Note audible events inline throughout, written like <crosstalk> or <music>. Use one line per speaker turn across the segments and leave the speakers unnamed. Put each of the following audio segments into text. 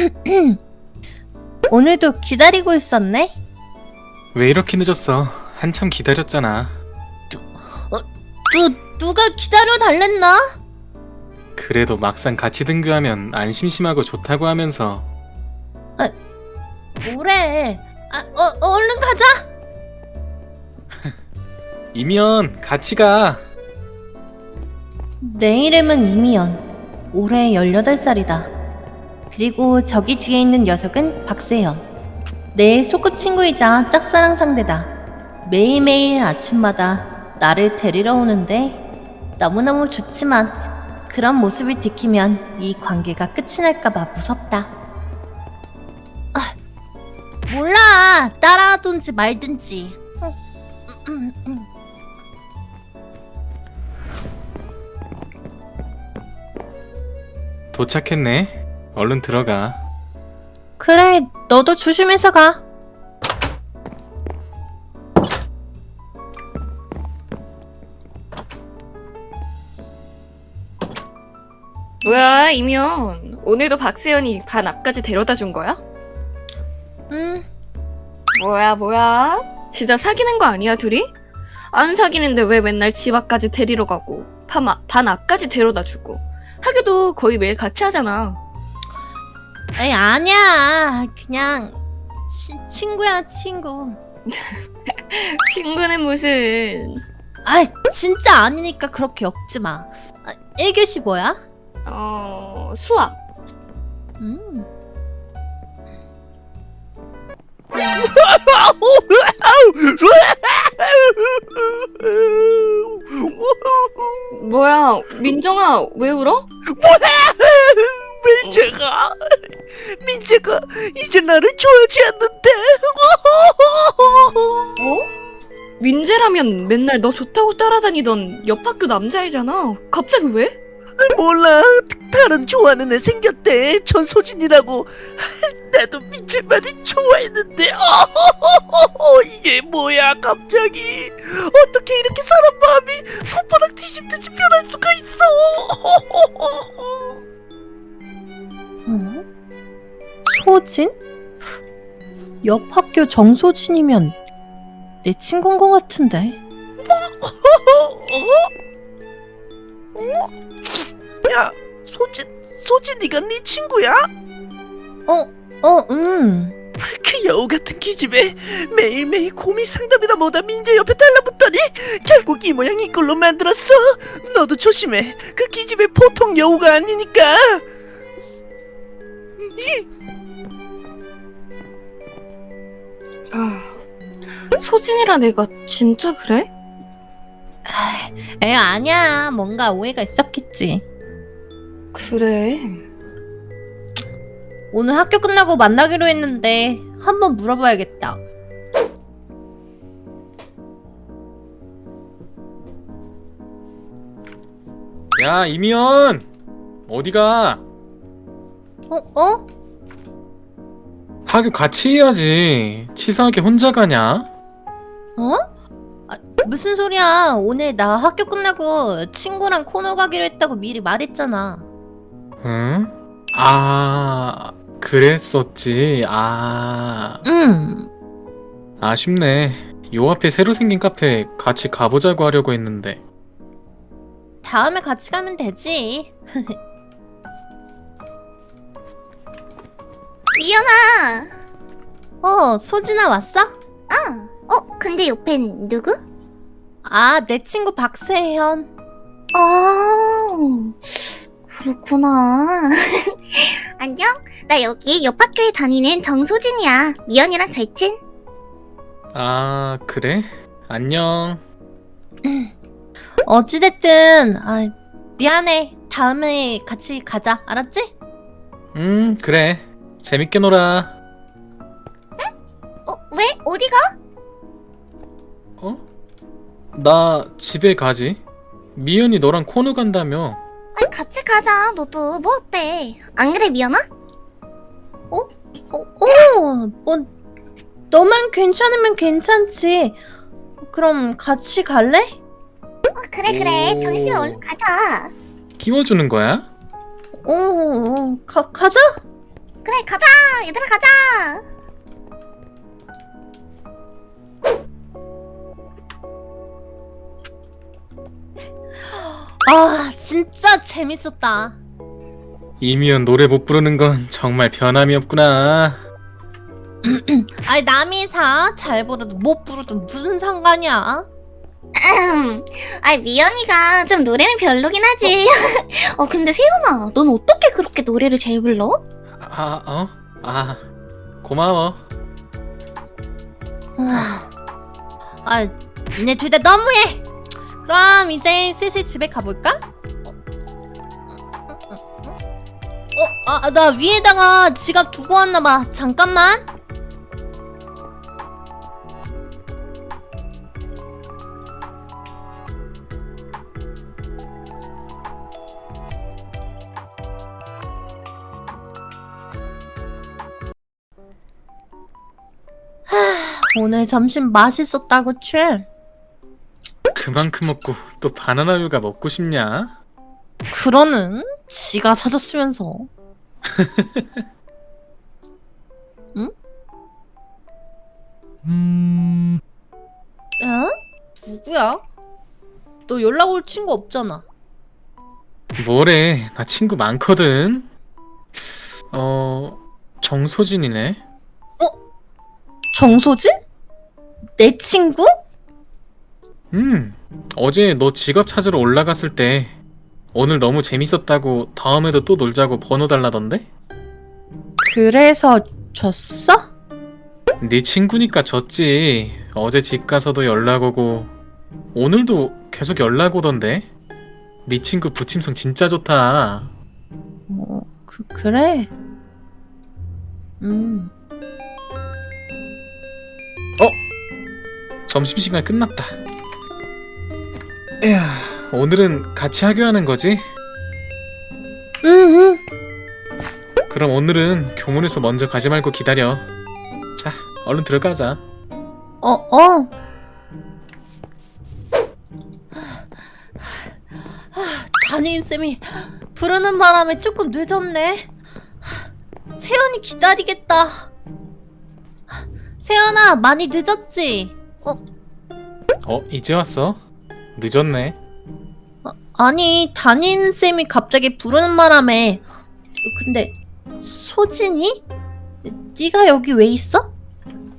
<clears throat> 오늘도 기다리고 있었네?
왜 이렇게 늦었어? 한참 기다렸잖아.
누, 누가 기다려 달랬나?
그래도 막상 같이 등교하면 안 심심하고 좋다고 하면서
뭐래? 아, 어, 얼른 가자! <laughs>
이면 같이 가.
내 이름은 이미연. 올해 18살이다. 그리고 저기 뒤에 있는 녀석은 박세현. 내 소꿉친구이자 짝사랑 상대다. 매일매일 아침마다 나를 데리러 오는데 너무너무 좋지만 그런 모습을 들키면 이 관계가 끝이 날까봐 무섭다. 아, 몰라. 따라하든지 말든지.
도착했네. 얼른 들어가.
그래, 너도 조심해서 가.
뭐야 이면 오늘도 박세연이 반 앞까지 데려다 준 거야?
음,
뭐야 뭐야 진짜 사귀는 거 아니야 둘이? 안 사귀는데 왜 맨날 집 앞까지 데리러 가고 반, 앞- 반 앞까지 데려다 주고 하기도 거의 매일 같이 하잖아
에이, 아니야. 그냥 치, 친구야, 친구. <laughs>
친구는 무슨
아, 진짜 아니니까 그렇게 엮지 마. 아, 1교시 뭐야?
어 수학
음.
뭐야 민정아 왜 울어?
민재가 민재가 이제 나를 좋아하지 않는데. <laughs>
어? 민재라면 맨날 너 좋다고 따라다니던 옆 학교 남자애잖아. 갑자기 왜?
몰라. 다른 좋아하는 애 생겼대. 전소진이라고. 나도 민재만이 좋아했는데. 어, <laughs> 이게 뭐야 갑자기. 어떻게 이렇게 사람 마음이 손바닥 뒤집듯이 변할 수가 있어? <laughs>
어? 소진? 옆 학교 정소진이면 내 친구인 것 같은데.
어? 야 소진 소진이가 네 친구야?
어, 어, 음.
그 여우 같은 기집애 매일매일 고민 상담이다 뭐다 민재 옆에 달라붙더니 결국 이 모양 이 꼴로 만들었어 너도 조심해 그 기집애 보통 여우가 아니니까
소진이란 애가 진짜 그래?
에, 아니야. 뭔가 오해가 있었겠지.
그래.
오늘 학교 끝나고 만나기로 했는데 한번 물어봐야겠다.
야 이미연 어디가?
어, 어?
학교 같이 해야지. 치사하게 혼자 가냐?
어? 아, 무슨 소리야? 오늘 나 학교 끝나고 친구랑 코노 가기로 했다고 미리 말했잖아.
응? 아 그랬었지. 아
응.
아쉽네. 요 앞에 새로 생긴 카페 같이 가보자고 하려고 했는데.
다음에 같이 가면 되지. <laughs>
미연아.
어, 소진아 왔어?
아, 어, 근데 옆엔 누구?
아, 내 친구 박세현.
어, 그렇구나. <laughs> 안녕. 나 여기 옆 학교에 다니는 정소진이야. 미연이랑 절친.
아 그래? 안녕. <clears throat>
어찌됐든, 아, 미안해. 다음에 같이 가자. 알았지?
음 그래. 재밌게 놀아.
어, 왜? 어디가?
어? 나 집에 가지. 미연이 너랑 코너 간다며.
아, 같이 가자. 너도 뭐 어때? 안 그래, 미연아?
어, 어, 뭐, 너만 괜찮으면 괜찮지. 그럼 같이 갈래?
어, 그래, 그래.
오.
점심에 얼른 가자.
끼워주는 거야?
어, 어 가, 가자.
그래 가자 얘들아 가자
아 진짜 재밌었다.
이미연 노래 못 부르는 건 정말 변함이 없구나. <clears throat>
아니 남이 사잘 부르도 못 부르도 무슨 상관이야? <clears throat>
아이 미연이가 좀 노래는 별로긴 하지 어 <laughs> 근데 세연아 넌 어떻게 그렇게 노래를 잘 불러?
아, 어? 아, 고마워.
아, 아 니네 둘 다 너무해. 그럼 이제 슬슬 집에 가볼까? 어, 아, 나 위에다가 지갑 두고 왔나봐. 잠깐만. 오늘 점심 맛있었다, 그치?
그만큼 먹고 또 바나나 우유가 먹고 싶냐?
그러는 지가 사줬으면서 <laughs> 응? 어? 누구야? 너 연락 올 친구 없잖아
뭐래, 나 친구 많거든. 어, 정소진이네.
정소진? 내 친구?
음, 어제 너 지갑 찾으러 올라갔을 때 오늘 너무 재밌었다고 다음에도 또 놀자고 번호 달라던데?
그래서 줬어?
네 친구니까 졌지. 어제 집 가서도 연락 오고 오늘도 계속 연락 오던데? 네 친구 부침성 진짜 좋다.
어, 그, 그래 음
점심시간 끝났다. 에휴, 오늘은 같이 하교하는 거지?
응, 응.
그럼 오늘은 교문에서 먼저 가지 말고 기다려. 자, 얼른 들어가자.
어, 어. 담임쌤이 부르는 바람에 조금 늦었네. 세연이 기다리겠다. 세연아, 많이 늦었지? 어,
어, 이제 왔어? 늦었네.
아니, 담임쌤이 갑자기 부르는 바람에. 근데, 소진이? 네가 여기 왜 있어?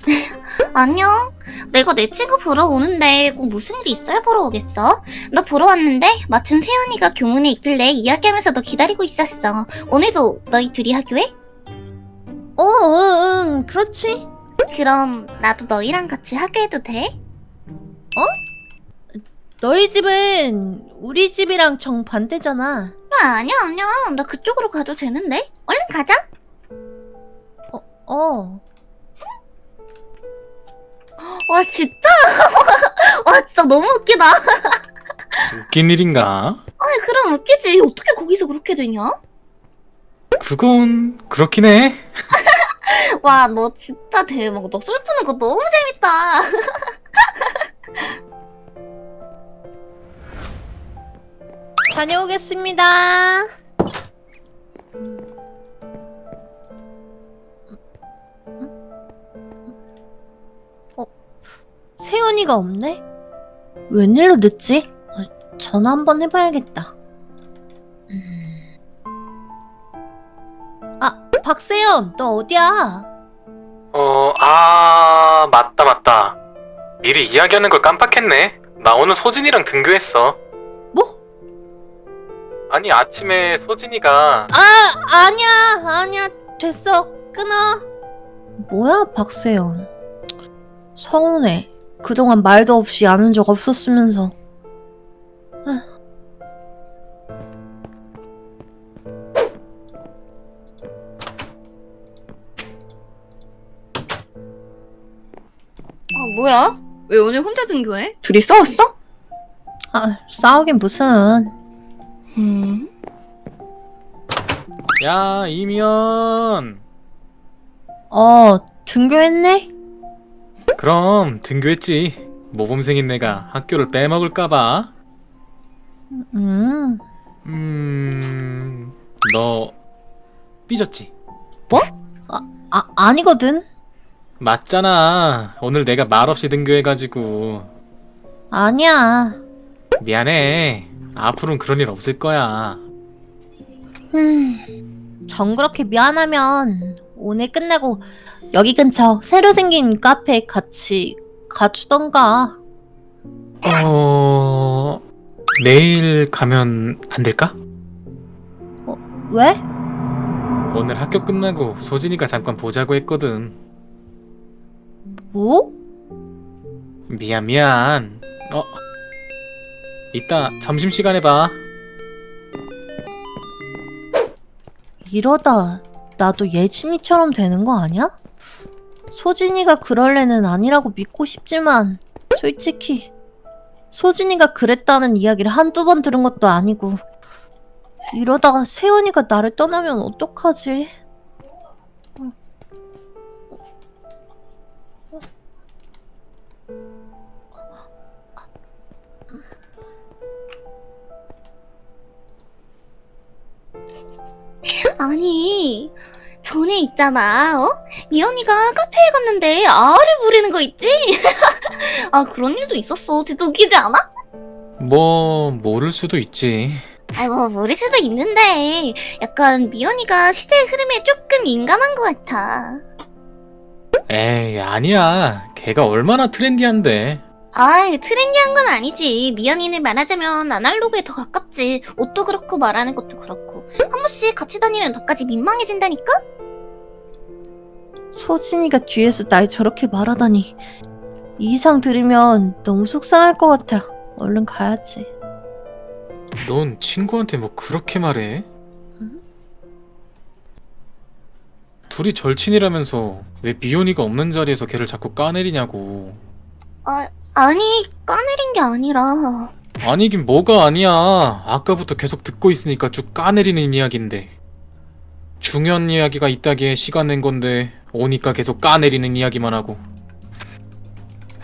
<laughs>
안녕 내가 내 친구 보러 오는데 꼭 무슨 일이 있어야 보러 오겠어? 너 보러 왔는데 마침 세연이가 교문에 있길래 이야기하면서 너 기다리고 있었어 오늘도 너희 둘이 학교에?
어, 응, 응, 그렇지.
그럼 나도 너희랑 같이 학교에도 돼?
너희 집은 우리 집이랑 정반대잖아.
아, 아니야 아니야 나 그쪽으로 가도 되는데 얼른 가자
어.
와 진짜 <laughs> 와 진짜 너무 웃기다
웃긴 일인가?
아니 그럼 웃기지 어떻게 거기서 그렇게 되냐?
그건 그렇긴 해. <laughs>
와 너 진짜 대박 너술 푸는 거 너무 재밌다 <laughs>
다녀오겠습니다. 어, 세연이가 없네? 웬일로 늦지? 어, 전화 한번 해봐야겠다. 음. 아, 박세연, 너 어디야?
어, 아, 맞다, 맞다. 미리 이야기하는 걸 깜빡했네. 나 오늘 소진이랑 등교했어.
뭐?
아니, 아침에 소진이가
아, 아니야, 아니야, 됐어, 끊어. 뭐야, 박세연. 서운해. 그동안 말도 없이 아는 적 없었으면서.
뭐야? 왜 오늘 혼자 등교해? 둘이 싸웠어?
아, 싸우긴 무슨.
음.
야, 이미연.
어, 등교했네?
그럼 등교했지. 모범생인 내가 학교를 빼먹을까봐.
음,
음, 너 삐졌지?
뭐? 아, 아니거든.
맞잖아. 오늘 내가 말없이 등교해가지고.
아니야.
미안해. 앞으로는 그런 일 없을 거야.
음, 정 그렇게 미안하면 오늘 끝나고 여기 근처 새로 생긴 카페에 같이 가주던가.
어... 내일 가면 안 될까?
왜?
오늘 학교 끝나고 소진이가 잠깐 보자고 했거든.
뭐?
미안 미안. 어. 이따 점심시간에 봐.
이러다 나도 예진이처럼 되는 거 아니야? 소진이가 그럴 애는 아니라고 믿고 싶지만 솔직히 소진이가 그랬다는 이야기를 한두 번 들은 것도 아니고 이러다가 세연이가 나를 떠나면 어떡하지? <laughs>
아니 전에 있잖아 어? 미연이가 카페에 갔는데 아를 부리는 거 있지? <laughs> 아 그런 일도 있었어 진짜 웃기지 않아?
뭐 모를 수도 있지.
아이고 모를 수도 있는데 약간 미연이가 시대의 흐름에 조금 민감한 것 같아
에이 아니야. 걔가 얼마나 trendy한데.
아이 trendy한 건 아니지 미연이는 말하자면 아날로그에 더 가깝지 옷도 그렇고 말하는 것도 그렇고 한 번씩 같이 다니면 나까지 민망해진다니까?
소진이가 뒤에서 날 저렇게 말하다니 이 이상 들으면 너무 속상할 것 같아. 얼른 가야지.
넌 친구한테 뭐 그렇게 말해?
응?
둘이 절친이라면서 왜 미연이가 없는 자리에서 걔를 자꾸 까내리냐고.
아 아니 까내린 게 아니라
아니긴 뭐가 아니야. 아까부터 계속 듣고 있으니까 쭉 까내리는 이야기인데. 중요한 이야기가 있다기에 시간 낸 건데 오니까 계속 까내리는 이야기만 하고.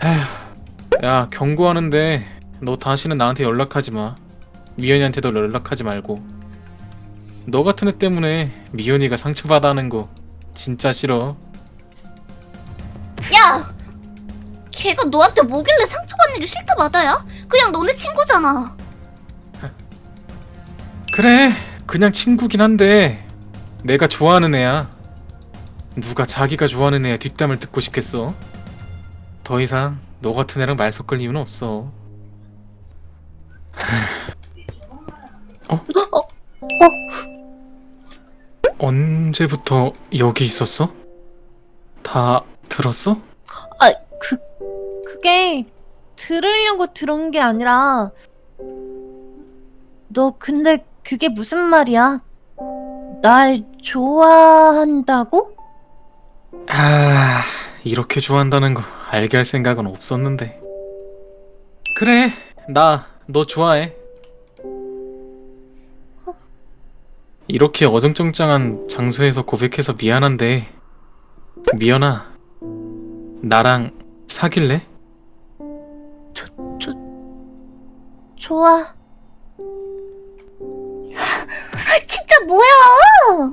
에휴, 야 경고하는데 너 다시는 나한테 연락하지 마. 미연이한테도 연락하지 말고. 너 같은 애 때문에 미연이가 상처받아 하는 거 진짜 싫어.
야! 걔가 너한테 뭐길래 상처받는 게 싫다 마다야? 그냥 너네 친구잖아
그래 그냥 친구긴 한데 내가 좋아하는 애야 누가 자기가 좋아하는 애의 뒷담을 듣고 싶겠어 더 이상 너 같은 애랑 말 섞을 이유는 없어 <laughs> 어?
어? 어?
언제부터 여기 있었어? 다 들었어?
그게 들으려고 들은 게 아니라 너 근데 그게 무슨 말이야? 날 좋아한다고?
아 이렇게 좋아한다는 거 알게 할 생각은 없었는데 그래 나 너 좋아해 이렇게 어정쩡장한 장소에서 고백해서 미안한데 미연아 나랑 사귈래?
좋아.
아 진짜 뭐야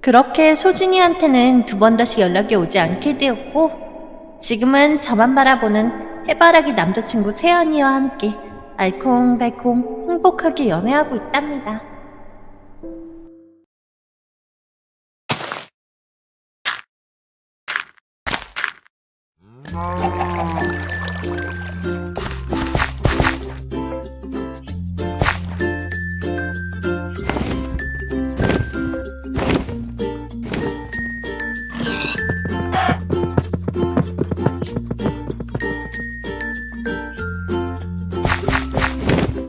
그렇게 소진이한테는 두 번 다시 연락이 오지 않게 되었고 지금은 저만 바라보는 해바라기 남자친구 세연이와 함께 알콩달콩 행복하게 연애하고 있답니다.